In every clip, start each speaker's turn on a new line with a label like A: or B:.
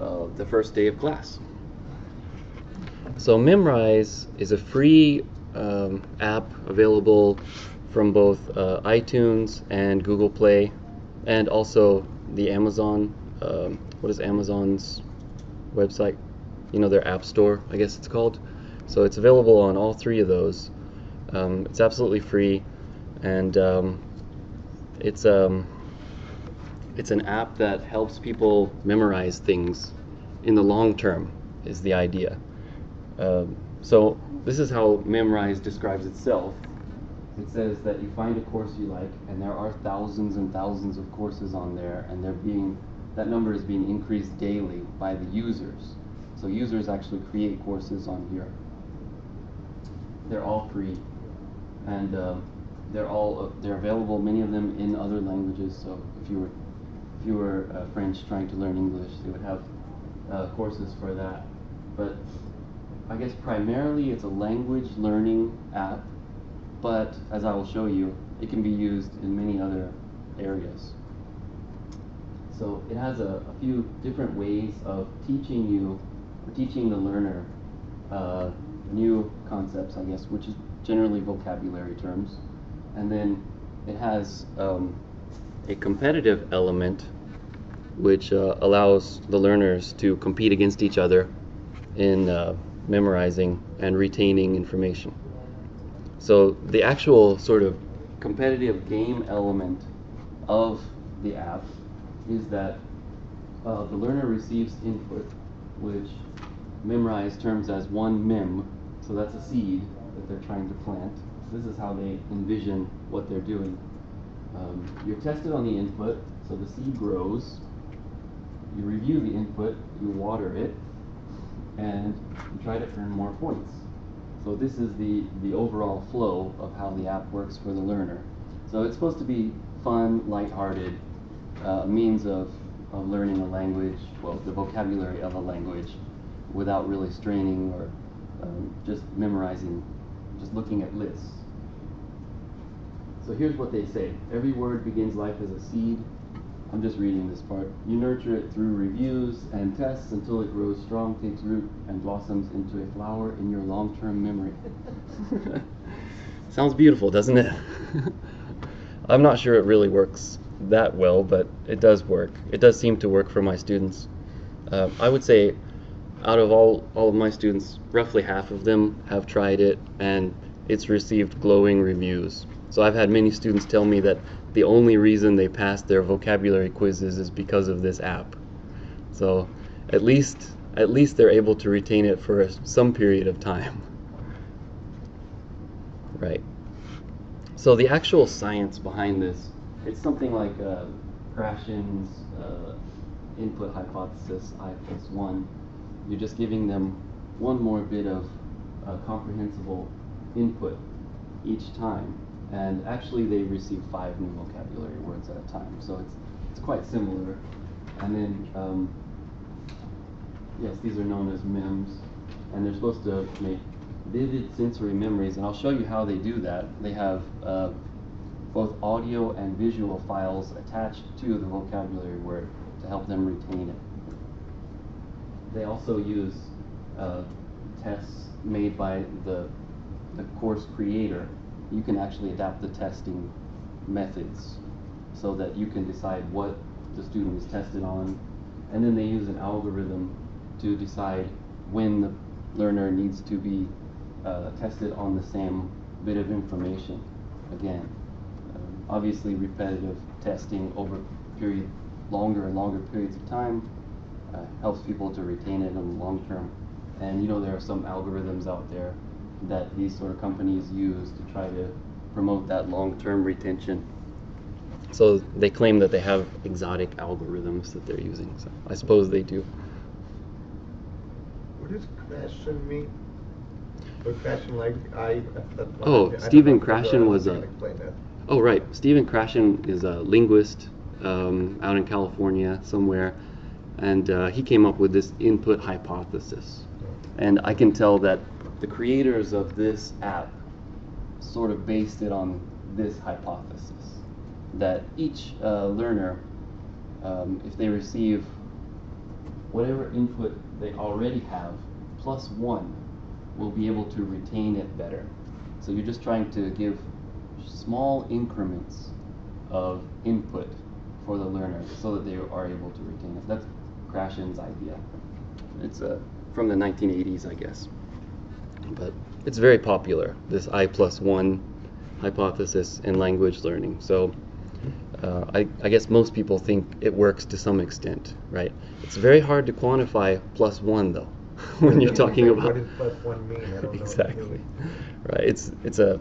A: uh, the first day of class. So Memrise is a free um, app available from both uh, iTunes and Google Play, and also the Amazon. Um, what is Amazon's website? You know their app store, I guess it's called. So it's available on all three of those. Um, it's absolutely free, and um, it's um, it's an app that helps people memorize things in the long term. Is the idea. Um, so this is how Memrise describes itself. It says that you find a course you like, and there are thousands and thousands of courses on there, and they're being that number is being increased daily by the users. So users actually create courses on here. They're all free, and uh, they're all uh, they're available. Many of them in other languages. So if you were if you were uh, French trying to learn English, they would have uh, courses for that. But I guess primarily it's a language learning app, but as I will show you, it can be used in many other areas. So it has a, a few different ways of teaching you, or teaching the learner uh, new concepts, I guess, which is generally vocabulary terms. And then it has um, a competitive element which uh, allows the learners to compete against each other in uh, memorizing and retaining information. So the actual sort of competitive game element of the app is that uh, the learner receives input, which Memrise terms as one mem, so that's a seed that they're trying to plant. This is how they envision what they're doing. Um, you're tested on the input, so the seed grows. You review the input, you water it, and you try to earn more points. So this is the, the overall flow of how the app works for the learner. So it's supposed to be fun, lighthearted, uh, means of, of learning a language, well, the vocabulary of a language, without really straining or um, just memorizing, just looking at lists. So here's what they say. Every word begins life as a seed. I'm just reading this part. You nurture it through reviews and tests until it grows strong, takes root, and blossoms into a flower in your long-term memory. Sounds beautiful, doesn't it? I'm not sure it really works that well, but it does work. It does seem to work for my students. Uh, I would say out of all, all of my students, roughly half of them have tried it and it's received glowing reviews. So I've had many students tell me that the only reason they passed their vocabulary quizzes is because of this app. So at least at least they're able to retain it for some period of time. Right. So the actual science behind this, it's something like uh, Krashen's uh, input hypothesis, I plus one. You're just giving them one more bit of uh, comprehensible input each time and actually they receive five new vocabulary words at a time. So it's it's quite similar. And then um, yes, these are known as MEMS, and they're supposed to make vivid sensory memories. And I'll show you how they do that. They have uh, both audio and visual files attached to the vocabulary word to help them retain it. They also use uh, tests made by the the course creator you can actually adapt the testing methods so that you can decide what the student is tested on. And then they use an algorithm to decide when the learner needs to be uh, tested on the same bit of information again. Um, obviously, repetitive testing over period, longer and longer periods of time uh, helps people to retain it in the long term. And you know there are some algorithms out there that these sort of companies use to try to promote that long-term retention. So they claim that they have exotic algorithms that they're using. So I suppose they do.
B: What does Krashen mean? Or Krashen like I?
A: Oh,
B: I
A: Stephen
B: don't know if
A: Krashen was a- Oh, right. Stephen Krashen is a linguist um, out in California somewhere, and uh, he came up with this input hypothesis. And I can tell that the creators of this app sort of based it on this hypothesis that each uh, learner, um, if they receive whatever input they already have plus one will be able to retain it better. So you're just trying to give small increments of input for the learner so that they are able to retain it. That's Krashen's idea. It's uh, from the 1980s, I guess. But it's very popular, this I plus one hypothesis in language learning. So uh, I, I guess most people think it works to some extent, right? It's very hard to quantify plus one, though, when you're talking about.
B: What does plus one mean? I don't know. what it
A: exactly. Right. It's it's a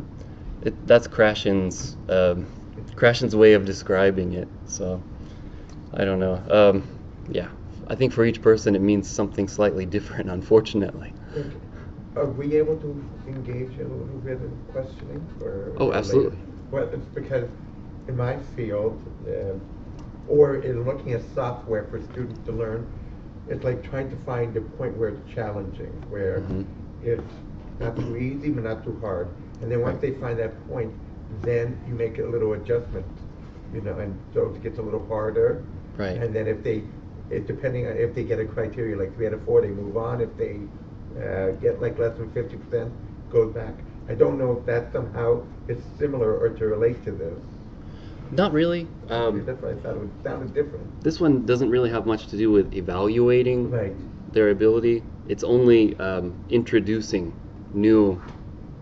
A: it, that's Krashen's um, Krashen's way of describing it. So I don't know. Um, yeah, I think for each person it means something slightly different. Unfortunately.
B: Are we able to engage in a little bit of questioning? Or
A: Oh, absolutely.
B: Well, it's because in my field, uh, or in looking at software for students to learn, it's like trying to find a point where it's challenging, where
A: Mhm.
B: it's not too easy but not too hard. And then once
A: Right.
B: they find that point, then you make a little adjustment, you know, and so it gets a little harder.
A: Right.
B: And then if they, it, depending on if they get a criteria like three out of four, they move on. If they uh, get like less than fifty percent, goes back. I don't know if that somehow is similar or to relate to this.
A: Not really. Um,
B: That's why I thought it was, sounded different.
A: this one doesn't really have much to do with evaluating
B: Right.
A: their ability. It's only um, introducing new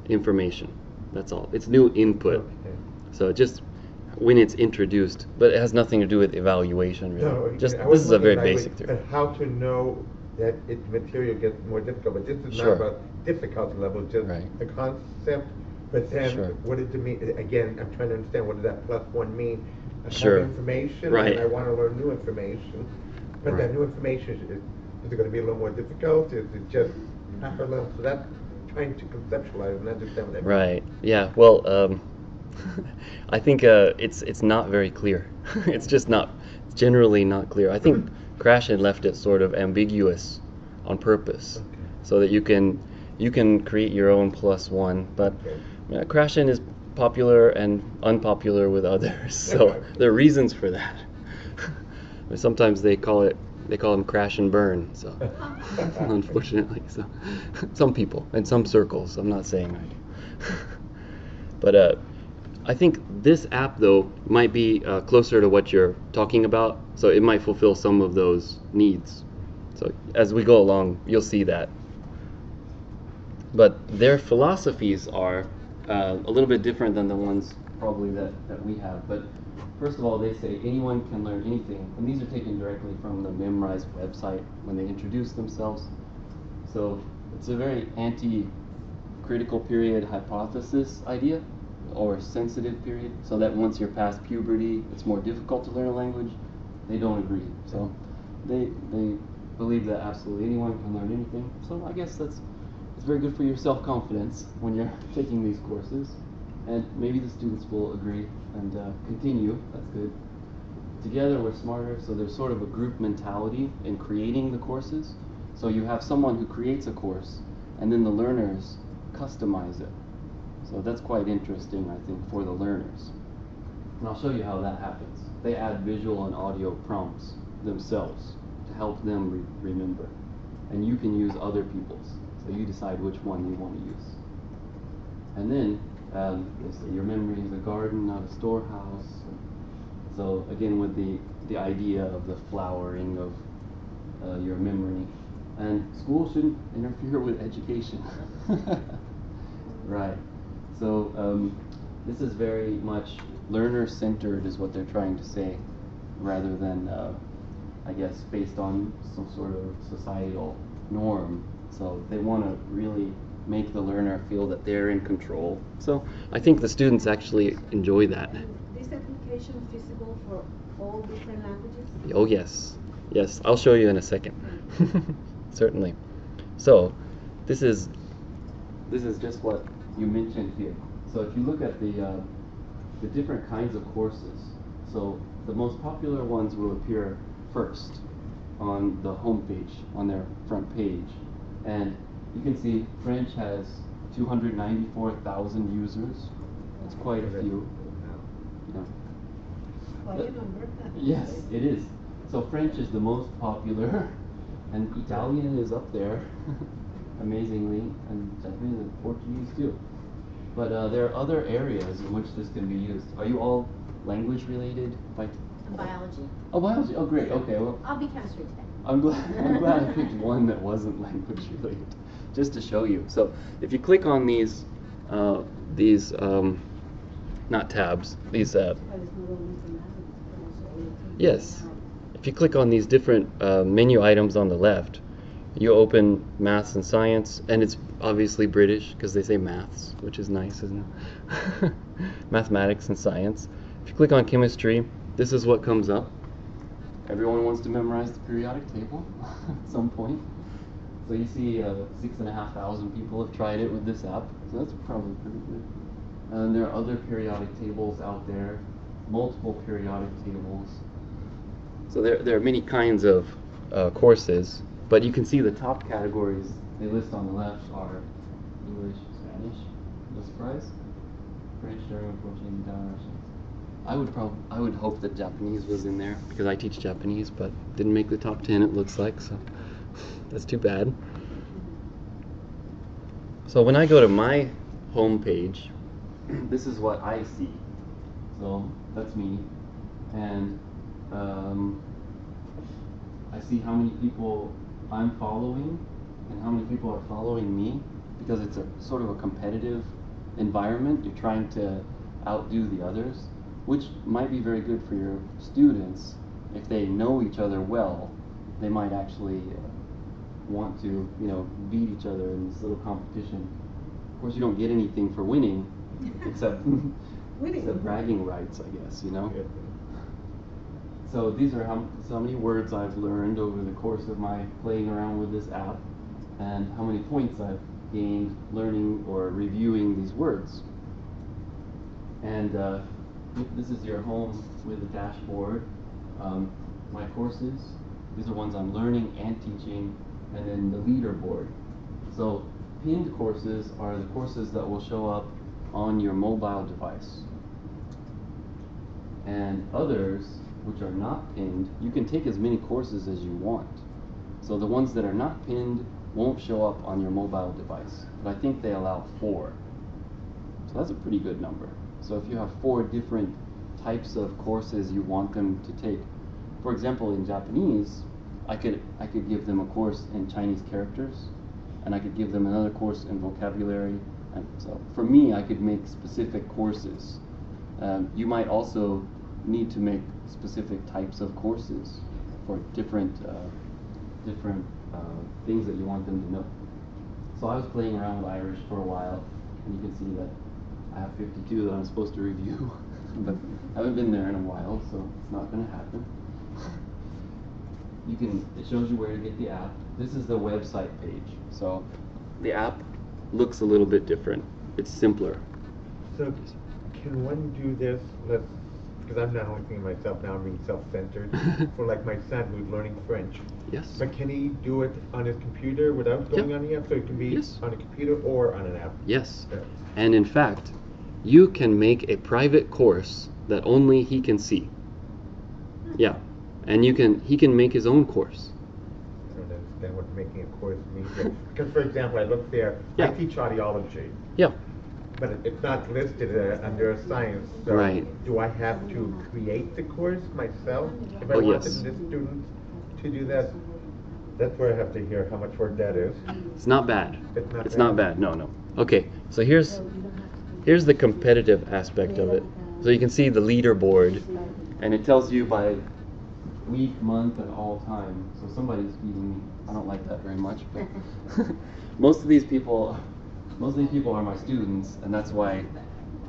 A: information. That's all. It's new input.
B: Okay.
A: So just when it's introduced, but it has nothing to do with evaluation really.
B: No,
A: just this is a very basic
B: like,
A: theory.
B: How to know that its material gets more difficult, but this is
A: Sure.
B: not about difficulty level, just
A: Right.
B: a concept. But then,
A: Sure.
B: what does it mean? Again, I'm trying to understand what does that plus one mean? I have
A: Sure.
B: information,
A: Right.
B: and I want to learn new information. But
A: Right.
B: that new information is, is it going to be a little more difficult? Is it just half a little? So that's trying to conceptualize and understand what that means.
A: Right. Yeah. Well, um, I think uh, it's it's not very clear. it's just not generally not clear. I think Krashen left it sort of ambiguous on purpose,
B: Okay.
A: so that you can you can create your own plus one. But
B: Okay.
A: uh, Krashen is popular and unpopular with others, so
B: Okay.
A: there are reasons for that. Sometimes they call it they call them crash and burn. So unfortunately, so some people in some circles. I'm not saying I do, but uh, I think this app though might be uh, closer to what you're talking about. So it might fulfill some of those needs. So as we go along, you'll see that. But their philosophies are uh, a little bit different than the ones probably that, that we have. But first of all, they say anyone can learn anything, and these are taken directly from the Memrise website when they introduce themselves. So it's a very anti-critical period hypothesis idea, or sensitive period, so that once you're past puberty, it's more difficult to learn a language. They don't agree. So they they believe that absolutely anyone can learn anything. So I guess that's it's very good for your self-confidence when you're taking these courses, and maybe the students will agree and uh, continue. That's good. Together we're smarter, so there's sort of a group mentality in creating the courses. So you have someone who creates a course, and then the learners customize it. So that's quite interesting, I think, for the learners. And I'll show you how that happens. They add visual and audio prompts themselves to help them re- remember. And you can use other people's. So you decide which one you want to use. And then um, your memory is a garden, not a storehouse. So again, with the, the idea of the flowering of uh, your memory. And school shouldn't interfere with education. right. So um, this is very much learner centered, is what they're trying to say, rather than, uh, I guess, based on some sort of societal norm. So they want to really make the learner feel that they're in control. So I think the students actually enjoy that.
C: And this application is feasible for all different languages?
A: Oh yes, yes. I'll show you in a second. Certainly. So, this is this is just what you mentioned here. So if you look at the uh, the different kinds of courses, so the most popular ones will appear first on the home page, on their front page, and you can see French has 294,000 users. That's quite a few. You know,
C: Quite a number.
A: Yes, it is. So French is the most popular and Italian is up there, amazingly, and Japanese and Portuguese too. But uh, there are other areas in which this can be used. Are you all language related? By
C: Biology.
A: oh, biology. Oh, great. Okay. Well,
C: I'll be chemistry today.
A: I'm glad, I'm glad I picked one that wasn't language related, just to show you. So if you click on these, uh, these, um, not tabs, these, uh, yes, if you click on these different uh, menu items on the left, you open maths and science, and it's obviously British because they say maths, which is nice, isn't it? Mathematics and science. If you click on chemistry, this is what comes up. Everyone wants to memorize the periodic table at some point. So you see uh, six and a half thousand people have tried it with this app, so that's probably pretty good. And there are other periodic tables out there, multiple periodic tables. So there, there are many kinds of uh, courses, but you can see the top categories they list on the left are English, Spanish, no surprise, French, German, Portuguese, Dutch. I would prob- I would hope that Japanese was in there because I teach Japanese, but didn't make the top ten. It looks like so. That's too bad. So when I go to my home page, this is what I see. So that's me, and um, I see how many people I'm following and how many people are following me because it's a sort of a competitive environment. You're trying to outdo the others, which might be very good for your students if they know each other well. They might actually uh, want to, you know, beat each other in this little competition. Of course, you don't get anything for winning, except except bragging rights, I guess. You know. So these are how, so many words I've learned over the course of my playing around with this app, and how many points I've gained learning or reviewing these words. And uh, this is your home with a dashboard. Um, my courses, these are ones I'm learning and teaching, and then the leaderboard. So pinned courses are the courses that will show up on your mobile device. And others, which are not pinned, you can take as many courses as you want. So the ones that are not pinned won't show up on your mobile device. But I think they allow four. So that's a pretty good number. So if you have four different types of courses you want them to take, for example, in Japanese, I could I could give them a course in Chinese characters, and I could give them another course in vocabulary. And so for me, I could make specific courses. Um, you might also need to make specific types of courses for different uh, different uh, things that you want them to know. So I was playing around with Irish for a while, and you can see that I have 52 that I'm supposed to review, but I haven't been there in a while, so it's not going to happen. You can, it shows you where to get the app. This is the website page. So the app looks a little bit different. It's simpler.
B: So can one do this, let's, because I'm not only thinking of myself now, I'm being self-centered, for like my son who's learning French.
A: Yes.
B: But can he do it on his computer without going
A: Yep.
B: on the app? So it can be
A: Yes.
B: on a computer or on an app?
A: Yes. And in fact, you can make a private course that only he can see. Hmm. Yeah. And you can he can make his own course.
B: I don't understand what making a course means. Because for example, I look there,
A: Yeah.
B: I teach audiology,
A: Yeah.
B: But it's not listed uh, under science. So
A: Right.
B: Do I have to create the course myself? If I
A: Oh,
B: wanted
A: yes.
B: the students to do that? That's where I have to hear how much work that is.
A: It's not bad.
B: It's not
A: It's
B: bad.
A: not bad. No, no. Okay. So here's here's the competitive aspect of it. So you can see the leaderboard and it tells you by week, month, and all time. So somebody's beating me. I don't like that very much, but most of these people, most of these people are my students, and that's why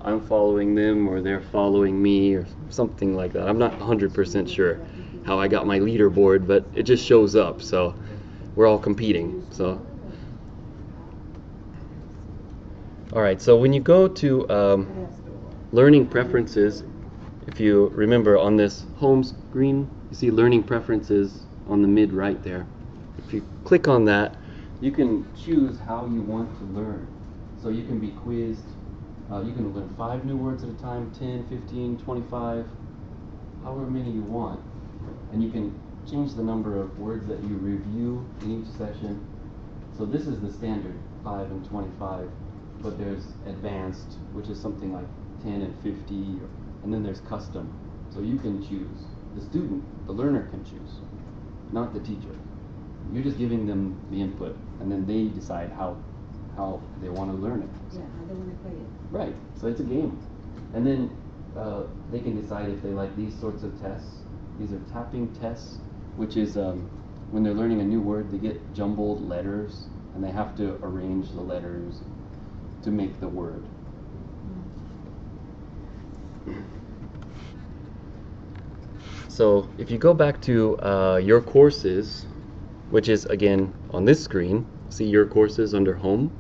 A: I'm following them or they're following me or something like that. I'm not 100% sure how I got my leaderboard, but it just shows up. So we're all competing. So. All right. So when you go to um, learning preferences, if you remember on this home screen, you see learning preferences on the mid right there. If you click on that, you can choose how you want to learn. So you can be quizzed. Uh, you can learn five new words at a time, 10, 15, 25, however many you want. And you can change the number of words that you review in each session. So this is the standard 5 and 25, but there's advanced, which is something like 10 and 50, and then there's custom. So you can choose. The student, the learner can choose, not the teacher. You're just giving them the input, and then they decide how how they want to learn it.
C: Yeah, I don't wanna play it.
A: Right. So it's a game, and then uh, they can decide if they like these sorts of tests. These are tapping tests, which is um, when they're learning a new word, they get jumbled letters, and they have to arrange the letters to make the word. So if you go back to uh, your courses, which is again on this screen, see your courses under home.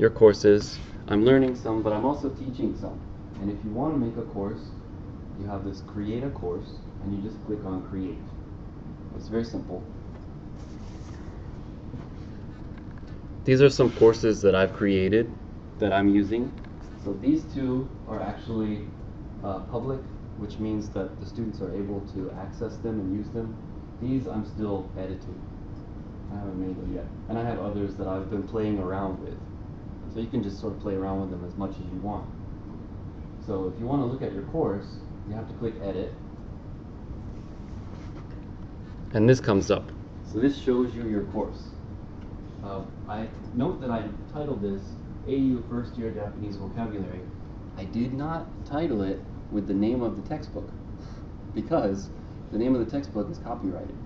A: Your courses, I'm learning some, but I'm also teaching some. And if you want to make a course, you have this create a course, and you just click on create. It's very simple. These are some courses that I've created that I'm using. So these two are actually uh, public, which means that the students are able to access them and use them. These I'm still editing. I haven't made them yet. And I have others that I've been playing around with. So you can just sort of play around with them as much as you want. So if you want to look at your course, you have to click edit. And this comes up. So this shows you your course. Uh, I note that I titled this AU First Year Japanese Vocabulary. I did not title it with the name of the textbook because the name of the textbook is copyrighted.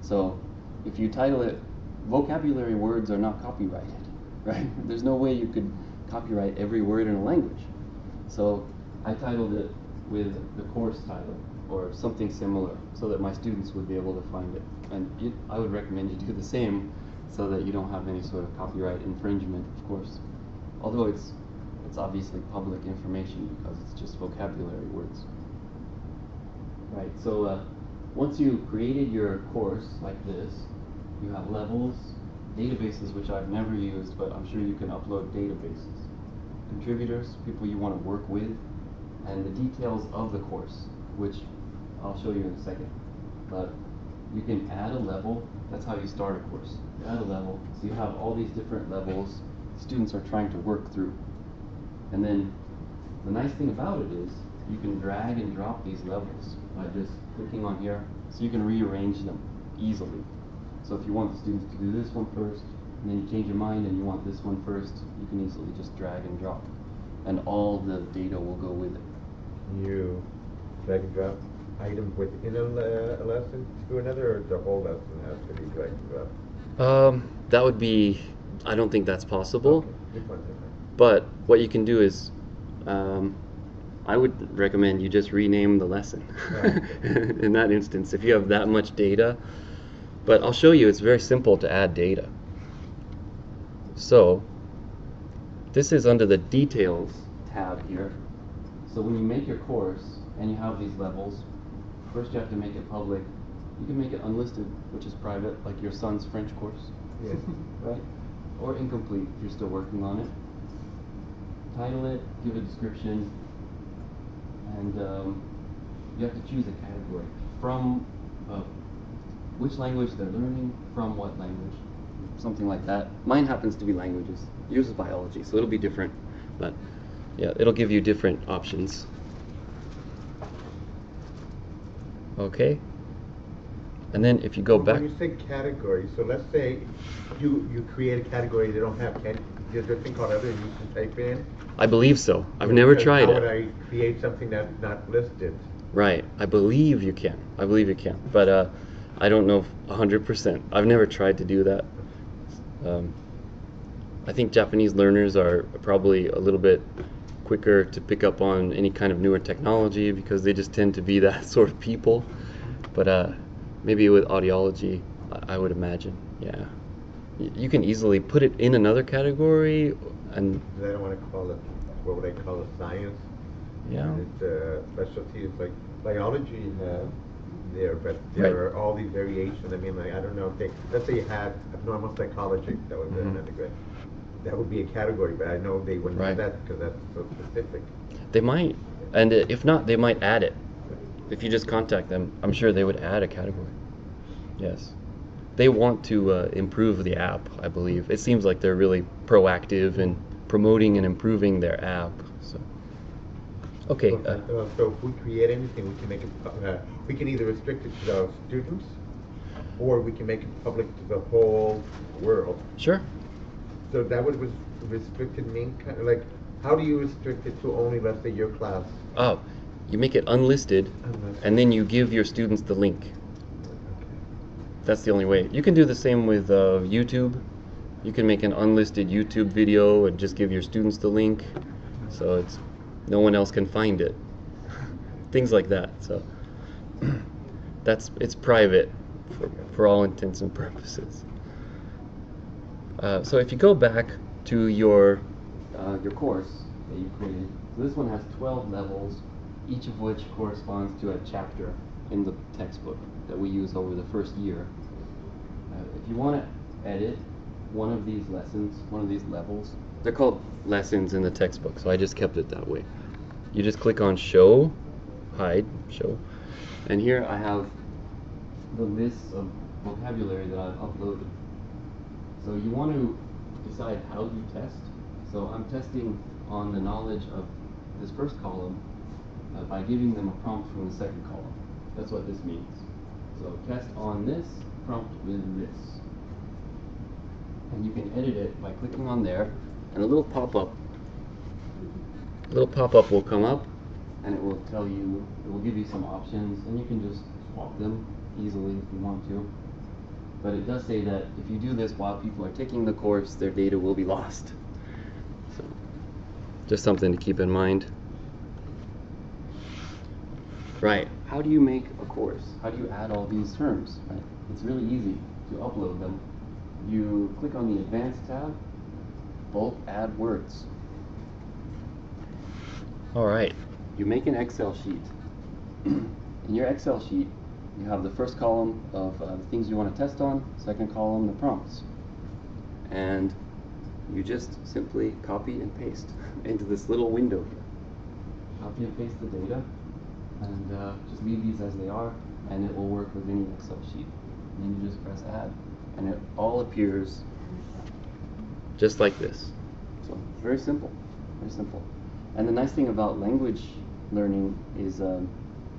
A: So if you title it vocabulary words are not copyrighted, right? There's no way you could copyright every word in a language. So I titled it with the course title or something similar so that my students would be able to find it. And you, I would recommend you do the same so that you don't have any sort of copyright infringement, of course. Although it's it's obviously public information because it's just vocabulary words. Right, so uh, once you've created your course like this, you have levels, databases which I've never used, but I'm sure you can upload databases. Contributors, people you want to work with, and the details of the course, which I'll show you in a second. But you can add a level, that's how you start a course. You add a level, so you have all these different levels students are trying to work through. And then the nice thing about it is you can drag and drop these levels by just clicking on here, so you can rearrange them easily. So if you want the students to do this one first, and then you change your mind and you want this one first, you can easily just drag and drop. And all the data will go with it.
B: You drag and drop items within a, le- a lesson to another, or the whole lesson has to be drag and drop?
A: Um, that would be, I don't think that's possible.
B: Okay, just one second.
A: But what you can do is, um, I would recommend you just rename the lesson
B: Right.
A: in that instance if you have that much data. But I'll show you, it's very simple to add data. So, this is under the details tab here. So when you make your course and you have these levels, first you have to make it public. You can make it unlisted, which is private, like your son's French course
B: Yeah.
A: right? Or incomplete if you're still working on it. Title it, give a description, and um, you have to choose a category from uh, which language they're learning, from what language, something like that. Mine happens to be languages. Yours is biology, so it'll be different, but yeah, it'll give you different options. Okay. And then if you go back.
B: When you say category, so let's say you, you create a category they don't have, can, there's a thing called other you can type in?
A: I believe so. I've never
B: Because
A: tried
B: How
A: it.
B: would I create something that's not listed?
A: Right. I believe you can. I believe you can. But uh, I don't know if 100%. I've never tried to do that. Um, I think Japanese learners are probably a little bit quicker to pick up on any kind of newer technology because they just tend to be that sort of people. But uh, maybe with audiology, I, would imagine, yeah. You can easily put it in another category and
B: I don't wanna call it, what would I call it, science?
A: yeah.
B: It's a specialty, it's like biology, uh, there, but
A: Right.
B: there are all these variations, I mean, like, I don't know, if they, let's say you had abnormal psychology, that was
A: Mhm.
B: an undergrad. That would be a category, but I know they wouldn't
A: Right.
B: have that, because that's so specific.
A: They might, and if not, they might add it. if you just contact them, I'm sure they would add a category. Yes. They want to uh, improve the app, I believe. It seems like they're really proactive in promoting and improving their app. So, okay.
B: So,
A: uh,
B: So if we create anything, we can make it, uh, we can either restrict it to our students, or we can make it public to the whole world.
A: sure.
B: So that would res- restricted mean, kind of like, how do you restrict it to only, let's say, your class?
A: Oh, you make it unlisted,
B: Unlisted.
A: and then you give your students the link. That's the only way. You can do the same with uh, YouTube. You can make an unlisted YouTube video and just give your students the link, so it's no one else can find it. Things like that. So that's it's private for, for all intents and purposes. Uh, so if you go back to your uh, your course that you created, so this one has 12 levels, each of which corresponds to a chapter in the textbook that we use over the first year. Uh, if you want to edit one of these lessons, one of these levels, they're called lessons in the textbook, so I just kept it that way. You just click on Show, Hide, Show, and here I have the list of vocabulary that I've uploaded. So you want to decide how you test. So I'm testing on the knowledge of this first column uh, by giving them a prompt from the second column. That's what this means. So test on this, prompt with this. And you can edit it by clicking on there, and a little pop-up, little pop-up will come up, and it will tell you, it will give you some options, and you can just swap them easily if you want to. But it does say that if you do this while people are taking the course, their data will be lost. So, just something to keep in mind. Right, how do you make a course? How do you add all these terms? Right? It's really easy to upload them. You click on the Advanced tab, bulk add words. All right, you make an Excel sheet. In your Excel sheet, you have the first column of uh, the things you want to test on, second column, the prompts. And you just simply copy and paste into this little window here. Copy and paste the data, and uh, just leave these as they are, and it will work with any Excel sheet. And then you just press add, and it all appears just like this. So very simple, very simple. And the nice thing about language learning is, um,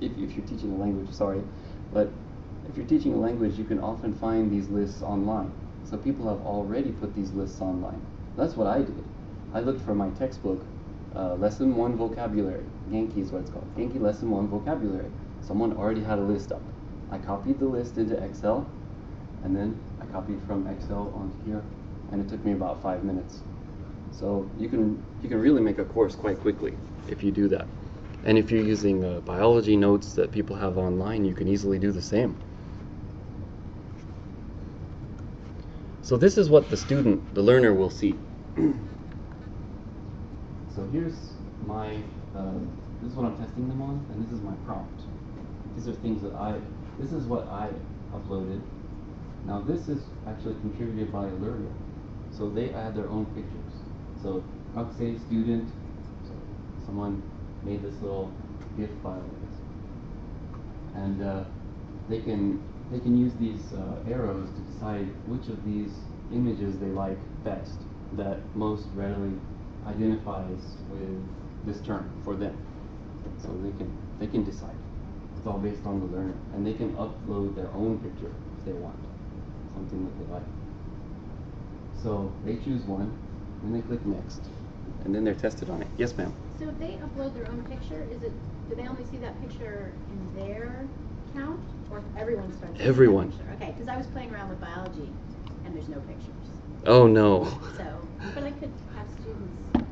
A: if, if you're teaching a language, sorry, but if you're teaching a language, you can often find these lists online. So people have already put these lists online. That's what I did. I looked for my textbook, uh, lesson one vocabulary. Genki is what it's called. Genki lesson one vocabulary. Someone already had a list up. I copied the list into Excel, and then I copied from Excel onto here, and it took me about five minutes. So you can you can really make a course quite quickly if you do that. And if you're using uh, biology notes that people have online, you can easily do the same. So this is what the student, the learner, will see. so here's my, uh, this is what I'm testing them on, and this is my prompt. These are things that I, this is what I uploaded. Now this is actually contributed by a learner. So they add their own pictures. So say student, so someone made this little GIF file. And uh, they can they can use these uh, arrows to decide which of these images they like best, that most readily identifies with this term for them. So they can they can decide. It's all based on the learner, and they can upload their own picture if they want, something that they like. So they choose one, and they click next, and then they're tested on it. Yes, ma'am.
C: So if they upload their own picture, is it, do they only see that picture in their count, or everyone starts? seeing that
A: Everyone.
C: picture? Okay, because I was playing around with biology, and there's no pictures.
A: Oh no.
C: So, but I could have students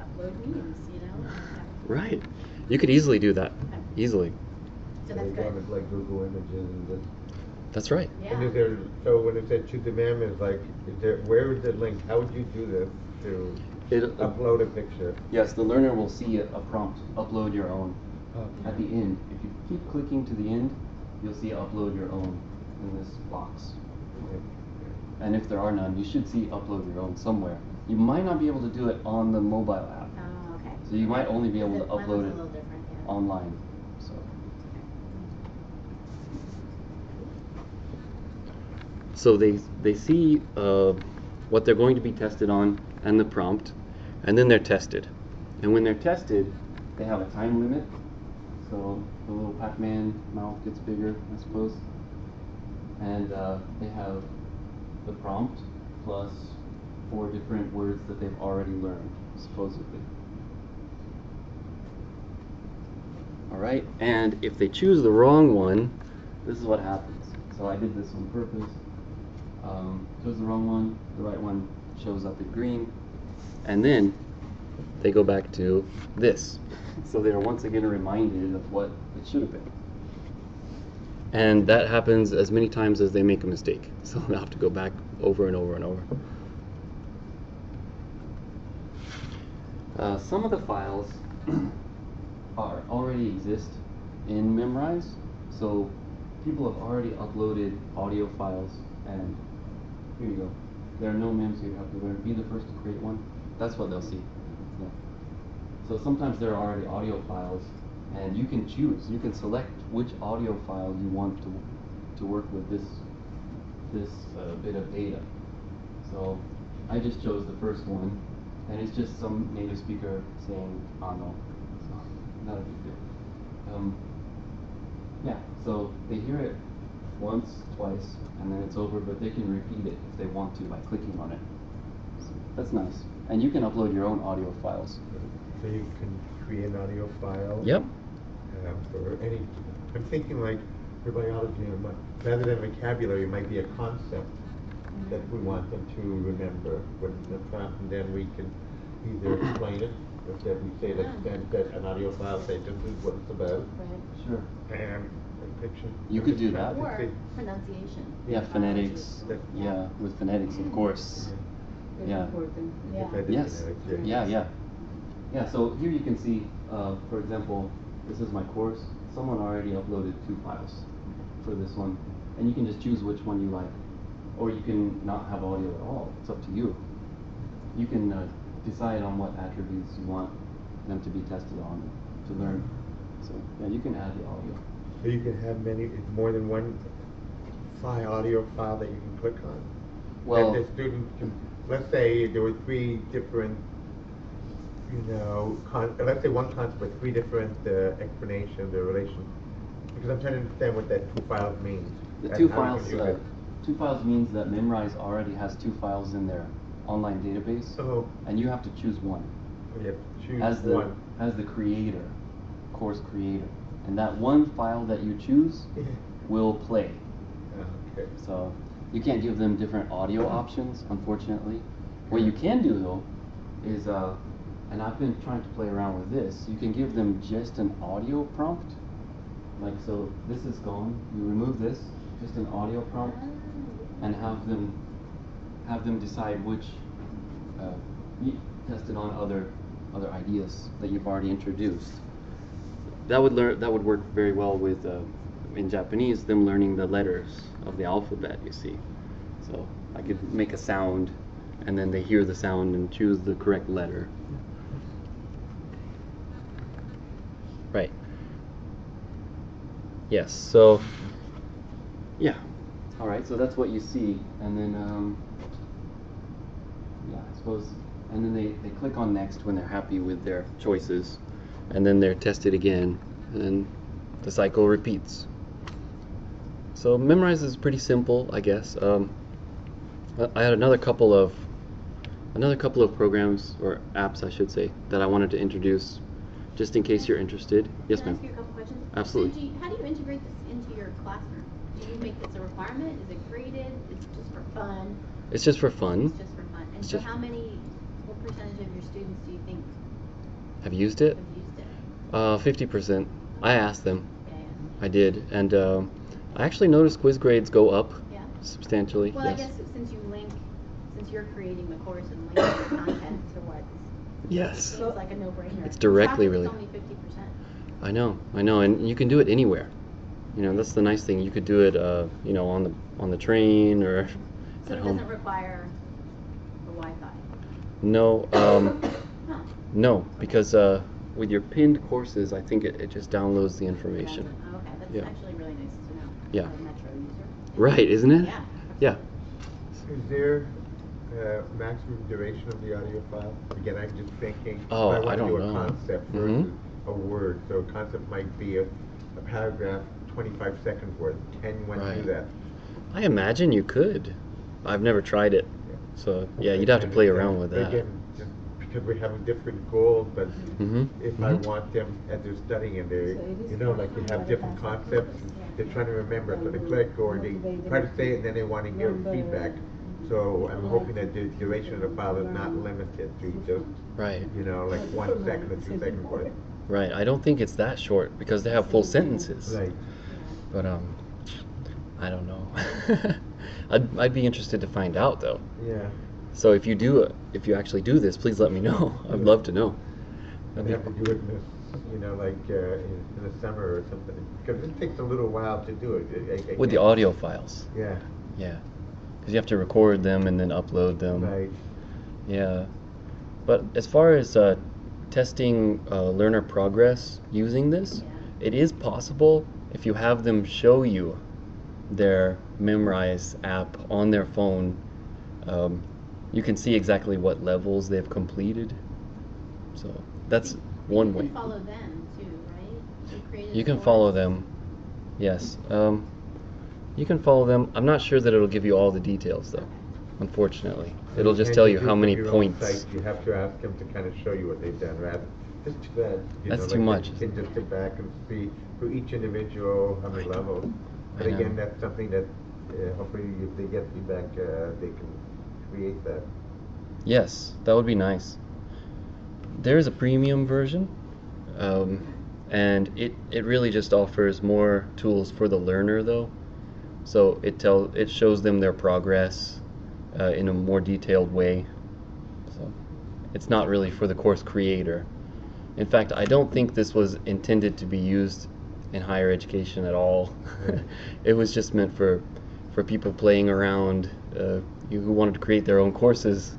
C: upload memes, you know?
A: Right. You could easily do that.
C: Okay.
A: Easily.
C: So that's
B: They go
C: good.
B: with, like Google Images and this.
A: That's right.
C: Yeah.
B: And is there, so when it said choose a mem, like, is there, where is the link? How would you do this to
A: it,
B: upload a picture.
A: Yes, the learner will see a, a prompt, upload your own. Okay. At the end, if you keep clicking to the end, you'll see upload your own in this box. And if there are none, you should see upload your own somewhere. You might not be able to do it on the mobile app.
C: Oh, okay.
A: So you might only be able to upload it
C: yeah.
A: online. So. so they, they see uh, what they're going to be tested on and the prompt and then they're tested. And when they're tested, they have a time limit. So the little Pac-Man mouth gets bigger, I suppose. And uh, they have the prompt plus four different words that they've already learned, supposedly. All right, and if they choose the wrong one, this is what happens. So I did this on purpose. Um, chose the wrong one, the right one shows up in green, and then they go back to this. So they are once again reminded of what it should have been. And that happens as many times as they make a mistake. So they'll have to go back over and over and over. Uh, some of the files are already exist in Memrise, so people have already uploaded audio files, and here you go. There are no mems here. You have to learn. Be the first to create one. That's what they'll see. Yeah. So sometimes there are already audio files, and you can choose. You can select which audio file you want to to work with this this uh, bit of data. So I just chose the first one, and it's just some native speaker saying "ano," so not a big deal. Um, yeah, so they hear it once, twice, and then it's over, but they can repeat it if they want to by clicking on it. So that's nice. And you can upload your own audio files.
B: So you can create an audio file.
A: Yep.
B: uh, for any, I'm thinking like for biology, rather than vocabulary, it might be a concept that we want them to remember with the prompt, and then we can either explain it, or that we say that, that, that an audio file, say this is what it's about,
C: Right.
A: Sure.
B: and a picture.
A: You could do that.
C: Or pronunciation.
A: Yeah, phonetics. Yeah, with phonetics, of course. Yeah.
C: Yeah.
B: If I did
A: Yes.
B: phonetics,
A: Yeah, yeah. Yeah, so here you can see, uh, for example, this is my course. Someone already uploaded two files for this one, and you can just choose which one you like. Or you can not have audio at all. It's up to you. You can uh, decide on what attributes you want them to be tested on to learn. So, yeah, you can add the audio.
B: So you can have many, more than one file, audio file that you can click on?
A: Well-
B: And the student can, let's say there were three different, you know, con, let's say one concept with three different uh, explanations, the relation. Because I'm trying to understand what that two files means.
A: The two files, uh, two files means that Memrise already has two files in their online database,
B: Oh,
A: and you have to choose one.
B: you have to choose
A: as the
B: one.
A: as the creator, course creator, and that one file that you choose will play.
B: Okay.
A: So you can't give them different audio options, unfortunately. What you can do though is, uh, and I've been trying to play around with this. You can give them just an audio prompt, like so. This is gone. You remove this, just an audio prompt, and have them have them decide which uh, y- test it on other other ideas that you've already introduced. That would learn that would work very well with uh, in Japanese them learning the letters of the alphabet. You see, so I could make a sound, and then they hear the sound and choose the correct letter. Right. Yes. So. Yeah. All right. So that's what you see, and then um, yeah, I suppose, and then they they click on next when they're happy with their choices, and then they're tested again, and then the cycle repeats. So Memrise is pretty simple, I guess. Um, I- had another couple of another couple of programs or apps, I should say, that I wanted to introduce, just in case you're interested. Yes, ma'am.
C: ask you a couple questions?
A: Absolutely.
C: So do you, how do you integrate this into your classroom? Do you make this a requirement? Is it graded? Is it just for fun?
A: It's just for fun.
C: It's just for fun. And
A: It's
C: so how many, what percentage of your students do you think
A: Have used it?
C: have used it?
A: Uh, fifty percent. I asked them.
C: Yeah,
A: I did, and um, I actually noticed quiz grades go up
C: yeah.
A: Substantially.
C: Well,
A: yes.
C: I guess since you link, since you're creating the course and linking the content to what
A: Yes.
C: seems like a no-brainer.
A: It's directly
C: Traffic's
A: related.
C: only fifty percent.
A: I know, I know, and you can do it anywhere. You know, that's the nice thing. You could do it, uh, you know, on the on the train or
C: So
A: at
C: it
A: home.
C: doesn't require the Wi-Fi.
A: No, um,
C: Huh.
A: no, because uh, with your pinned courses, I think it, it just downloads the information.
C: Oh, Okay, that's
A: Yeah.
C: actually really nice to know.
A: Yeah.
C: Metro user.
A: Right, isn't it?
C: Yeah.
A: Yeah.
B: Is there uh, maximum duration of the audio file? Again, I'm just thinking.
A: Oh,
B: if I
A: I
B: want to
A: don't
B: do
A: know.
B: a concept
A: Mhm.
B: a word, so a concept might be a, a paragraph, 25 seconds worth. Can one do that?
A: I imagine you could. I've never tried it, Yeah. so yeah, you'd have to play around with that.
B: Again, just because we're having different goals, but
A: Mhm,
B: if I
A: mhm.
B: want them as they're studying and they,
D: So
B: you know, like you have different concepts, they're trying to remember, so they click or they try to say it and then they want to hear feedback. So I'm hoping that the duration of the file is not limited to just,
A: Right,
B: you know, like one second or two seconds worth.
A: right. I don't think it's that short because they have full sentences.
B: Right.
A: But um, I don't know. I'd I'd be interested to find out though.
B: Yeah.
A: So if you do if you actually do this, please let me know. I'd love to know.
B: And
A: That'd
B: have to do it in this, you know, like uh, in, in the summer or something, because it takes a little while to do it. I- I
A: With the audio files,
B: Yeah,
A: yeah, because you have to record them and then upload them.
B: right.
A: Yeah, but as far as uh, testing uh, learner progress using this,
C: Yeah.
A: it is possible if you have them show you their Memrise app on their phone. Um, you can see exactly what levels they've completed. So that's one
C: you
A: way.
C: can follow them too, right? You
A: can
C: the
A: follow them. Yes. Um, you can follow them. I'm not sure that it'll give you all the details though. Unfortunately, it'll just tell you how many points.
B: site, You have to ask them to kind of show you what they've done, rather, just too bad. you
A: That's
B: know,
A: too
B: like
A: much.
B: You can just sit back and see for each individual, how many levels. But again, that's something that, uh, hopefully if they get feedback, uh, they can create that.
A: Yes, that would be nice. There is a premium version, um, and it, it really just offers more tools for the learner though. So it tell it shows them their progress uh, in a more detailed way. So it's not really for the course creator. In fact, I don't think this was intended to be used in higher education at all. it was just meant for for people playing around uh, who wanted to create their own courses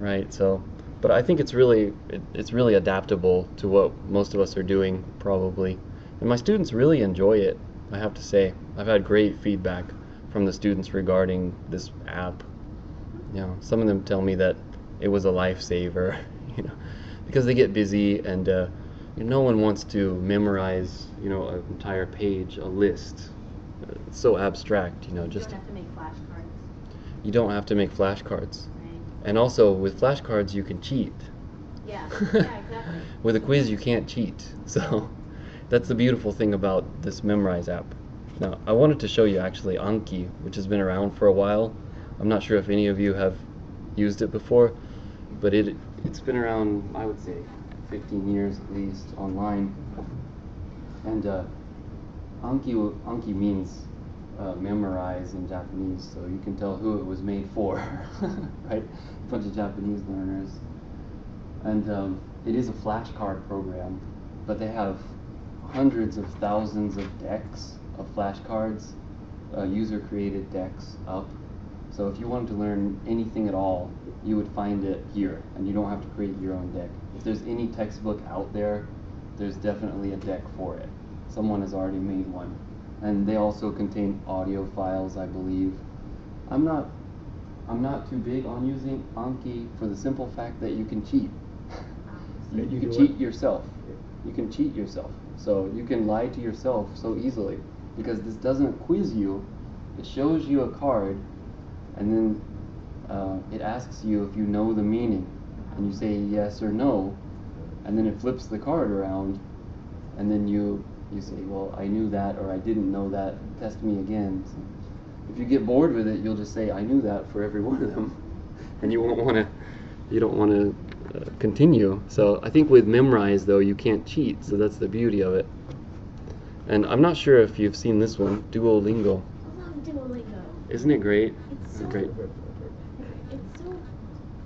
A: right? So but i think it's really it, it's really adaptable to what most of us are doing probably. And my students really enjoy it i have to say. I've had great feedback from the students regarding this app. You know some of them tell me that it was a lifesaver you know because they get busy and uh, you know, no one wants to memorize you know an entire page a list. It's so abstract you know
C: You
A: just
C: have to make flashcards,
A: you don't have to make flashcards.
C: Right?
A: and also with flashcards you can cheat.
C: Yeah, yeah, exactly.
A: with a quiz you can't cheat. So that's the beautiful thing about this Memrise app. Now i wanted to show you actually Anki which has been around for a while. I'm not sure if any of you have used it before but it it's been around i would say 15 years at least online. And uh, anki anki means uh, memorize in japanese so you can tell who it was made for right a bunch of japanese learners and um, it is a flashcard program, but they have hundreds of thousands of decks of flashcards, uh, user-created decks up. So if you wanted to learn anything at all, you would find it here, and you don't have to create your own deck. If there's any textbook out there, there's definitely a deck for it. Someone has already made one, and they also contain audio files, I believe. I'm not I'm not too big on using Anki for the simple fact that you can cheat. you,
B: Can
A: you
B: you
A: can cheat yourself. You can cheat yourself. So you can lie to yourself so easily because this doesn't quiz you. It shows you a card and then uh, it asks you if you know the meaning. And you say yes or no. And then it flips the card around and then you you say, well, I knew that or I didn't know that. Test me again. So if you get bored with it, you'll just say, I knew that for every one of them, and you won't want to. You don't want to uh, continue. So I think with Memrise though, you can't cheat. So that's the beauty of it. And I'm not sure if you've seen this one, Duolingo.
C: I love Duolingo.
A: Isn't it great?
C: It's so,
A: great,
C: it's so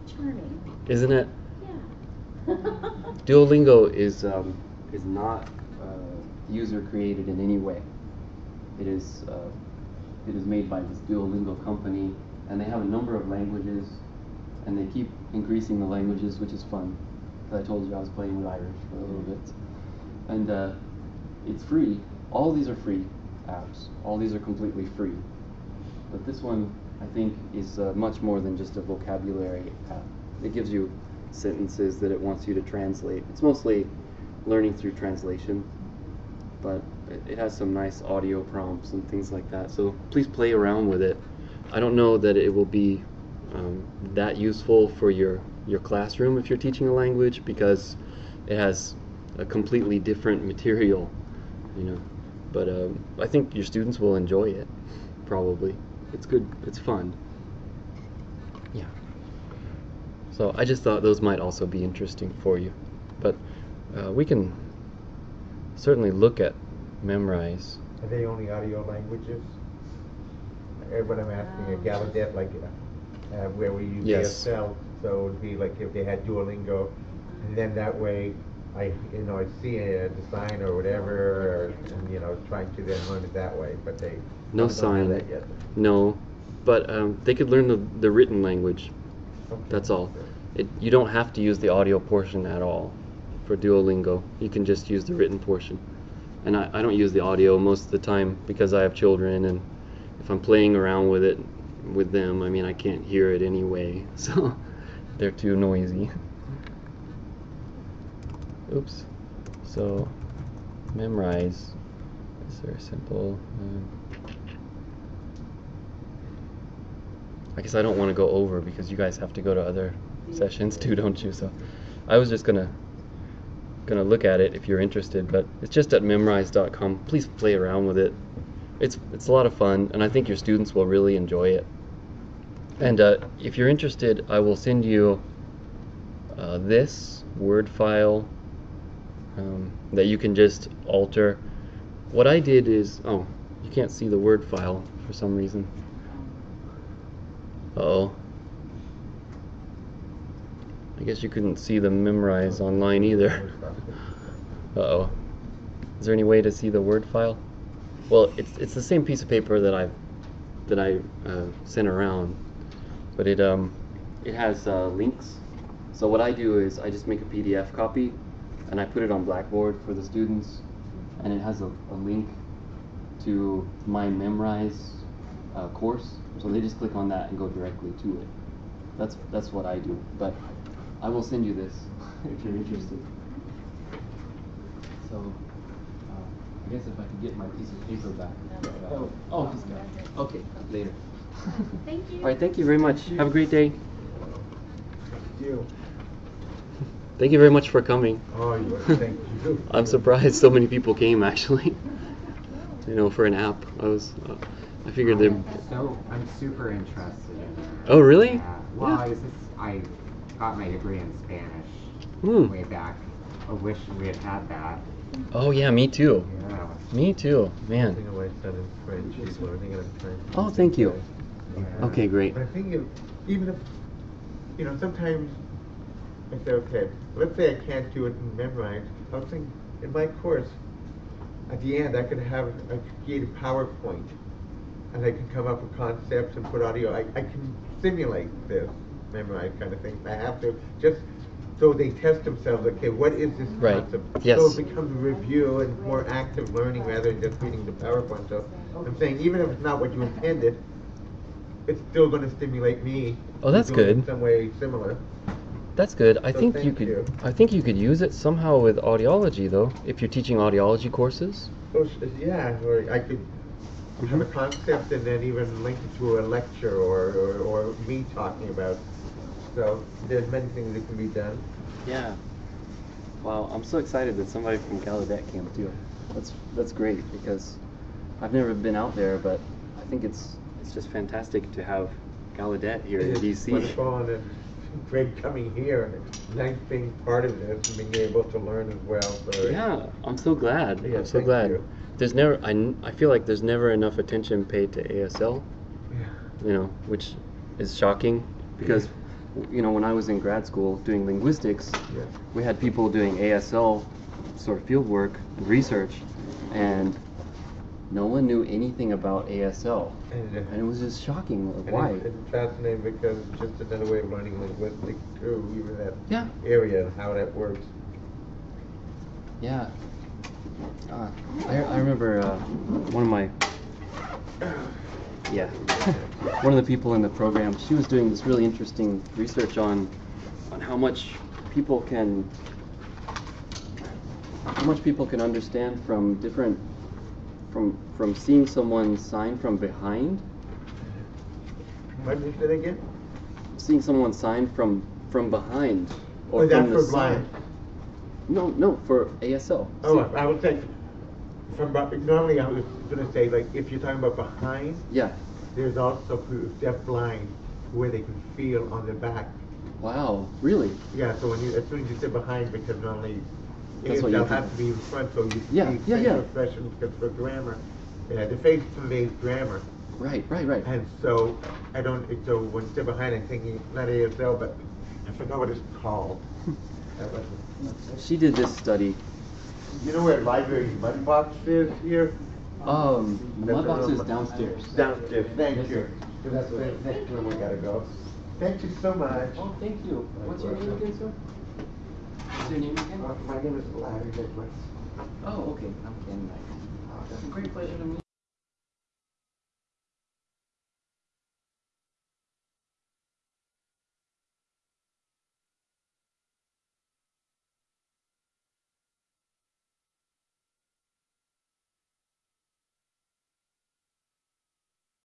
C: charming.
A: isn't it?
C: Yeah.
A: Duolingo is um, is not user created in any way. It is uh, it is made by this Duolingo company, and they have a number of languages, and they keep increasing the languages, which is fun. 'Cause I told you I was playing with Irish for a little bit, and uh, it's free. All these are free apps. All these are completely free. But this one I think is uh, much more than just a vocabulary app. It gives you sentences that it wants you to translate. It's mostly learning through translation, but it, has some nice audio prompts and things like that. So please play around with it. I don't know that it will be um, that useful for your your classroom if you're teaching a language because it has a completely different material, you know. But um, I think your students will enjoy it, probably. It's good. It's fun. Yeah. So I just thought those might also be interesting for you, but uh, we can certainly look at Memrise.
B: Are they only audio languages? Uh, What I'm asking, a Gallaudet, like, uh, uh, where we use
A: Yes.
B: ASL, so it'd be like if they had Duolingo, and then that way, I, you know, I see a design or whatever, or, and, you know, trying to then learn it that way, but they
A: No
B: don't
A: sign.
B: that yet.
A: No, but um, they could learn the, the written language.
B: Okay.
A: That's all. It, you don't have to use the audio portion at all for Duolingo. You can just use the written portion. And I, I don't use the audio most of the time because I have children, and if I'm playing around with it with them, I mean, I can't hear it anyway, so they're too noisy. Oops. So, Memrise. Is there a simple. Um, I guess I don't want to go over because you guys have to go to other sessions too, don't you? So I was just gonna gonna look at it if you're interested, but it's just at memrise.com. Please play around with it. It's it's a lot of fun, and I think your students will really enjoy it. And uh, if you're interested, I will send you uh, this Word file um, that you can just alter. What I did is, oh, you can't see the Word file for some reason. Uh-oh. I guess you couldn't see the Memrise online either. Uh-oh. Is there any way to see the Word file? Well, it's it's the same piece of paper that I that I uh, sent around, but it um it has uh, links. So what I do is I just make a PDF copy, and I put it on Blackboard for the students, and it has a, a link to my Memrise uh, course. So they just click on that and go directly to it. That's that's what I do. But I will send you this if you're interested. So uh, I guess if I could get my piece of paper back. Oh, oh, he's got it. Okay, later.
C: Thank you.
A: All right, thank you very much. Have a great day.
B: You.
A: Thank you very much for coming.
B: Oh, you, thank you.
A: I'm surprised so many people came actually. you know, for an app. I was uh, I figured they
D: I'm so I'm super interested in it.
A: Oh, really?
D: Yeah. Well,
A: Yeah.
D: I was just I got my degree in Spanish
A: Hmm.
D: way back. I wish we had had that.
A: Oh yeah, me too.
D: Yeah.
A: Me too. Man.
B: think my son is French, he's learning it in French.
A: Oh, thank you.
D: yeah.
A: Okay, great.
B: But I think if, even if, you know, sometimes I say, okay, let's say I can't do it and Memrise. I was thinking, in my course, at the end, I could have, I could create a PowerPoint, and I can come up with concepts and put audio. I, I can simulate this Memrise kind of thing. I have to just so they test themselves. Okay, what is this
A: Right.
B: concept?
A: Yes.
B: So it becomes a review and more active learning rather than just reading the PowerPoint. So I'm saying, even if it's not what you intended, it's still going to stimulate me.
A: Oh, that's
B: it in. Some way similar.
A: That's good. I
B: So
A: think you could
B: you.
A: I think you could use it somehow with audiology though, if you're teaching audiology courses.
B: Oh, yeah, or I could have a concept and then even link it to a lecture or, or, or me talking about. So there's many things that can be done.
A: Yeah. Wow, I'm so excited that somebody from Gallaudet came too. That's that's great because I've never been out there, but I think it's it's just fantastic to have Gallaudet here in DC.
B: Wonderful and it's great coming here and nice being part of this and being able to learn as well. So
A: Yeah, I'm so glad.
B: Yeah,
A: I'm so glad.
B: you.
A: There's never I, n- I feel like there's never enough attention paid to ASL,
B: Yeah.
A: you know, which is shocking because you know, when I was in grad school doing linguistics,
B: Yeah.
A: we had people doing ASL sort of field work and research, and no one knew anything about ASL.
B: And, uh,
A: And it was just shocking.
B: And
A: Why?
B: It's, it's fascinating because it's just another way of learning linguistics too, even that
A: Yeah.
B: area and how that works.
A: Yeah. Uh, I, I remember uh, one of my Yeah. One of the people in the program, she was doing this really interesting research on on how much people can how much people can understand from different from from seeing someone sign from behind,
B: What is it again?
A: seeing someone sign from from behind or
B: Oh,
A: from
B: that's
A: the
B: for
A: side.
B: blind.
A: No, no, for ASL.
B: Oh,
A: See-
B: I I would think, from, normally I was gonna say, like, if you're talking about behind,
A: yeah.
B: there's also deaf blind, where they can feel on the back.
A: Wow, really?
B: Yeah, so when you, as soon as you say behind, because normally,
A: That's what
B: they'll have to be in front, so you
A: Yeah,
B: see
A: yeah, yeah.
B: expressions, because for grammar, yeah, the face conveys grammar.
A: Right, right, right.
B: And so, I don't, so when they're behind, I'm thinking, not ASL, but I forgot what it's called.
A: She did this study.
B: You know where library mud box is here?
A: Um, the mud box is downstairs.
B: Downstairs, thank
A: Yes,
B: you. So that's the next one we gotta go. Thank you so much.
A: Oh, thank you. What's your name again, sir? What's your name again?
B: Uh, My name is Larry Nicholas.
A: Oh, okay. I'm Ken Knight. It's a great pleasure to meet